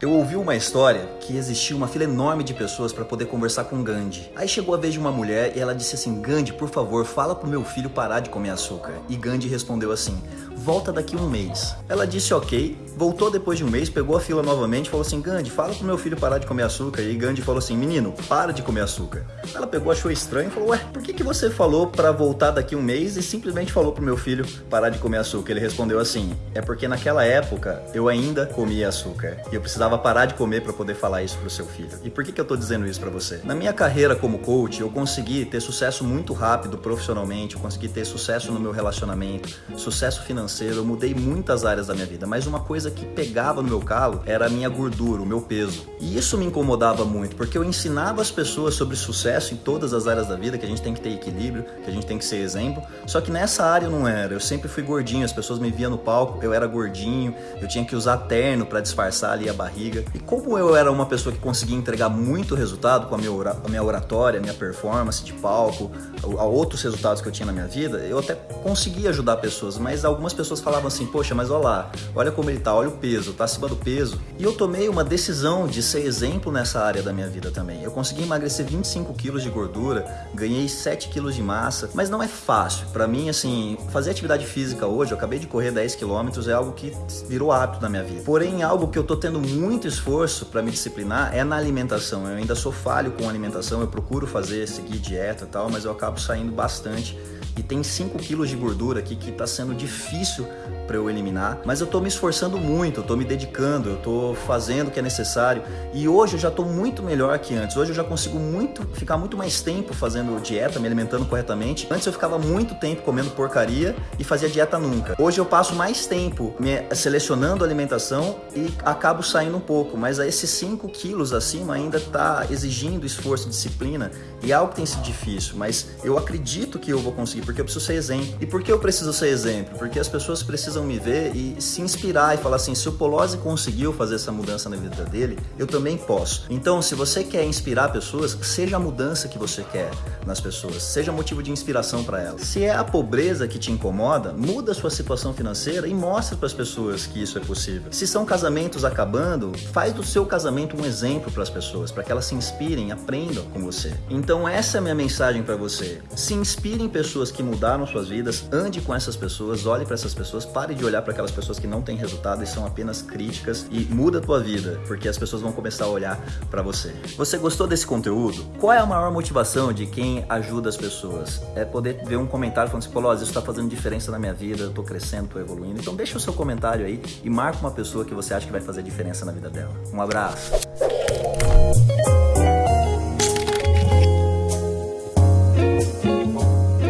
Eu ouvi uma história que existia uma fila enorme de pessoas para poder conversar com Gandhi. Aí chegou a vez de uma mulher e ela disse assim: Gandhi, por favor, fala pro meu filho parar de comer açúcar. E Gandhi respondeu assim: volta daqui um mês. Ela disse ok, voltou depois de um mês, pegou a fila novamente e falou assim: Gandhi, fala pro meu filho parar de comer açúcar. E Gandhi falou assim: menino, para de comer açúcar. Ela pegou, achou estranho e falou: ué, por que, que você falou para voltar daqui um mês e simplesmente falou pro meu filho parar de comer açúcar? Ele respondeu assim: é porque naquela época eu ainda comia açúcar e eu precisava parar de comer para poder falar isso pro seu filho. E por que, que eu tô dizendo isso para você? Na minha carreira como coach, eu consegui ter sucesso muito rápido profissionalmente, eu consegui ter sucesso no meu relacionamento, sucesso financeiro financeiro, eu mudei muitas áreas da minha vida, mas uma coisa que pegava no meu calo era a minha gordura, o meu peso. E isso me incomodava muito, porque eu ensinava as pessoas sobre sucesso em todas as áreas da vida, que a gente tem que ter equilíbrio, que a gente tem que ser exemplo, só que nessa área eu não era. Eu sempre fui gordinho, as pessoas me viam no palco, eu era gordinho, eu tinha que usar terno para disfarçar ali a barriga. E como eu era uma pessoa que conseguia entregar muito resultado com a minha, oratória, a minha performance de palco, a outros resultados que eu tinha na minha vida, eu até conseguia ajudar pessoas, mas algumas pessoas pessoas falavam assim, poxa, mas olha lá, olha como ele tá, olha o peso, tá acima do peso. E eu tomei uma decisão de ser exemplo nessa área da minha vida também. Eu consegui emagrecer 25 quilos de gordura, ganhei 7 quilos de massa, mas não é fácil. Para mim, assim, fazer atividade física hoje, eu acabei de correr 10 quilômetros, é algo que virou hábito na minha vida. Porém, algo que eu tô tendo muito esforço para me disciplinar é na alimentação. Eu ainda sou falho com alimentação, eu procuro fazer, seguir dieta e tal, mas eu acabo saindo bastante e tem 5 quilos de gordura aqui que está sendo difícil para eu eliminar, mas eu estou me esforçando muito, eu estou me dedicando, eu estou fazendo o que é necessário e hoje eu já estou muito melhor que antes. Hoje eu já consigo muito ficar muito mais tempo fazendo dieta, me alimentando corretamente. Antes eu ficava muito tempo comendo porcaria e fazia dieta nunca. Hoje eu passo mais tempo me selecionando a alimentação e acabo saindo um pouco, mas esses 5 quilos acima ainda está exigindo esforço, disciplina e algo que tem sido difícil, mas eu acredito que eu vou conseguir porque eu preciso ser exemplo. E por que eu preciso ser exemplo? Porque as pessoas precisam me ver e se inspirar e falar assim: se o Polozzi conseguiu fazer essa mudança na vida dele, eu também posso. Então, se você quer inspirar pessoas, seja a mudança que você quer nas pessoas, seja motivo de inspiração para elas. Se é a pobreza que te incomoda, muda a sua situação financeira e mostra para as pessoas que isso é possível. Se são casamentos acabando, faz do seu casamento um exemplo para as pessoas, para que elas se inspirem, aprendam com você. Então, essa é a minha mensagem para você. Se inspire em pessoas que mudaram suas vidas, ande com essas pessoas, olhe para essas pessoas, pare de olhar para aquelas pessoas que não têm resultado e são apenas críticas e muda a tua vida, porque as pessoas vão começar a olhar para você. Você gostou desse conteúdo? Qual é a maior motivação de quem ajuda as pessoas? É poder ver um comentário falando assim, pô, isso está fazendo diferença na minha vida, eu tô crescendo, tô evoluindo. Então deixa o seu comentário aí e marca uma pessoa que você acha que vai fazer diferença na vida dela. Um abraço!